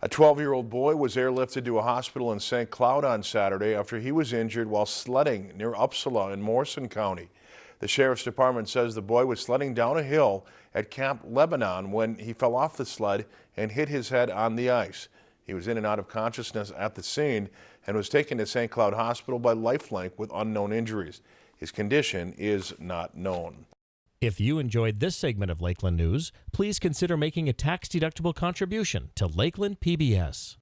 A 12-year-old boy was airlifted to a hospital in St. Cloud on Saturday after he was injured while sledding near Upsala in Morrison County. The sheriff's department says the boy was sledding down a hill at Camp Lebanon when he fell off the sled and hit his head on the ice. He was in and out of consciousness at the scene and was taken to St. Cloud Hospital by Lifelink with unknown injuries. His condition is not known. If you enjoyed this segment of Lakeland News, please consider making a tax-deductible contribution to Lakeland PBS.